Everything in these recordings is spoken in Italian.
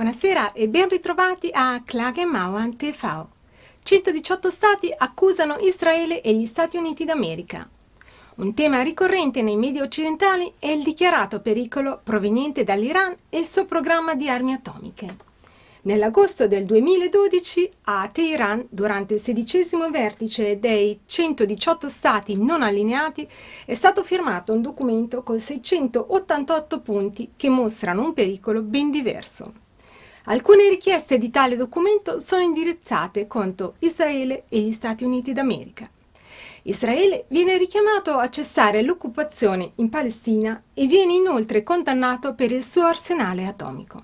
Buonasera e ben ritrovati a Klage Mauern TV. 118 stati accusano Israele e gli Stati Uniti d'America. Un tema ricorrente nei media occidentali è il dichiarato pericolo proveniente dall'Iran e il suo programma di armi atomiche. Nell'agosto del 2012 a Teheran, durante il sedicesimo vertice dei 118 stati non allineati, è stato firmato un documento con 688 punti che mostrano un pericolo ben diverso. Alcune richieste di tale documento sono indirizzate contro Israele e gli Stati Uniti d'America. Israele viene richiamato a cessare l'occupazione in Palestina e viene inoltre condannato per il suo arsenale atomico.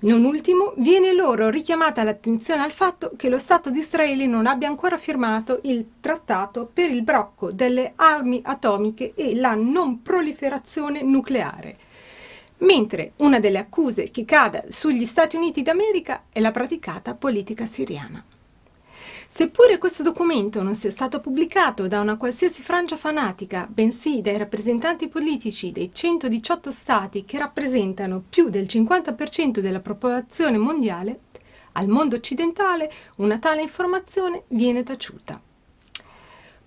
Non ultimo, viene loro richiamata l'attenzione al fatto che lo Stato di Israele non abbia ancora firmato il trattato per il brocco delle armi atomiche e la non proliferazione nucleare, mentre una delle accuse che cade sugli Stati Uniti d'America è la praticata politica siriana. Seppure questo documento non sia stato pubblicato da una qualsiasi frangia fanatica, bensì dai rappresentanti politici dei 118 stati che rappresentano più del 50% della popolazione mondiale, al mondo occidentale una tale informazione viene taciuta.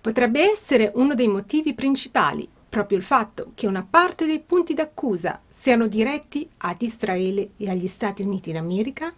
Potrebbe essere uno dei motivi principali proprio il fatto che una parte dei punti d'accusa siano diretti ad Israele e agli Stati Uniti d'America?